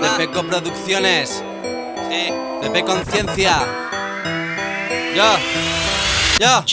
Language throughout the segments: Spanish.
de Feco Producciones. Sí. De P Conciencia. Ya. Ya.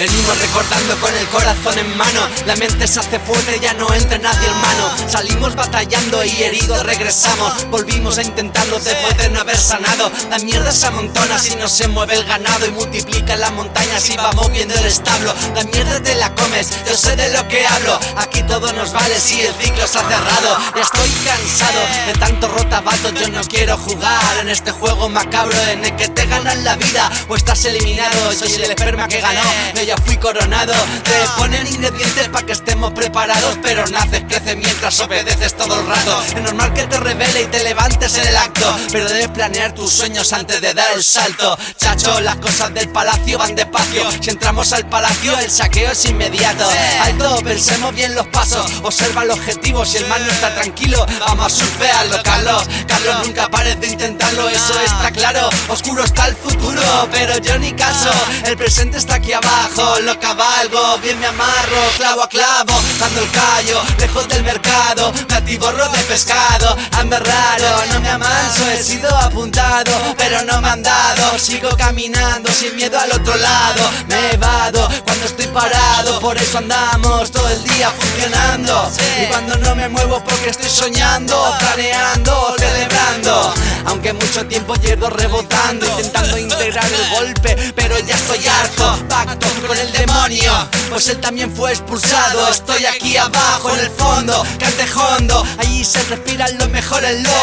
Venimos recordando con el corazón en mano. La mente se hace fuerte, ya no entra nadie hermano. Salimos batallando y heridos regresamos. Volvimos a intentarlo después de no haber sanado. La mierda se amontona si no se mueve el ganado Y multiplica las montañas y va moviendo el establo. La mierda te la comes, yo sé de lo que hablo. Aquí todo nos vale si el ciclo se ha cerrado. Ya estoy cansado de tanto rotabato Yo no quiero jugar en este juego macabro En el que te ganan la vida. O estás eliminado Soy el esperma que ganó ya fui coronado. Te ponen ingredientes para que estemos preparados Pero naces, creces mientras obedeces todo el rato. Es normal que te revele y te levantes en el acto Pero debes planear tus sueños antes de dar el salto. Chacho, las cosas del palacio van despacio. Si entramos al palacio el saqueo es inmediato. Alto, pensemos bien los pasos. Observa el objetivo, si el mal no está tranquilo Vamos a surfearlo, Carlos. Carlos nunca pares de intentarlo, eso está claro. Oscuro está el futuro, pero yo ni caso. El presente está aquí abajo lo cabalgo, bien me amarro, clavo a clavo, dando el callo, lejos del mercado, borro de pescado, ando raro, no me amanso, he sido apuntado, pero no me han dado, sigo caminando sin miedo al otro lado, me evado cuando estoy parado, por eso andamos todo el día funcionando, y cuando no me muevo porque estoy soñando, planeando, celebrando, aunque mucho tiempo llevo rebotando, intentando integrar el golpe, pero ya estoy harto, pacto con el demonio. Pues él también fue expulsado. Estoy aquí abajo en el fondo Cantejondo. Allí se respira lo mejor el lodo.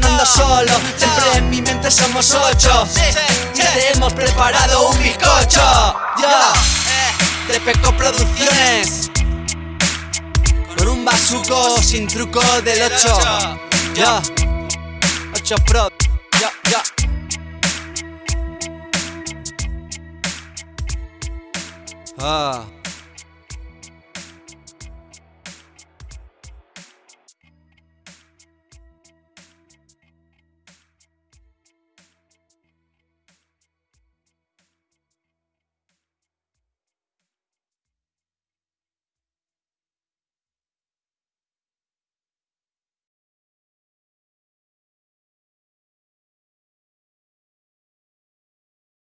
No ando solo Siempre en mi mente somos ocho. te hemos preparado un bizcocho. Ya. De Peco Producciones. Con un bazuco sin truco del 8 Ya. 8 Pro. Ya, ya 啊。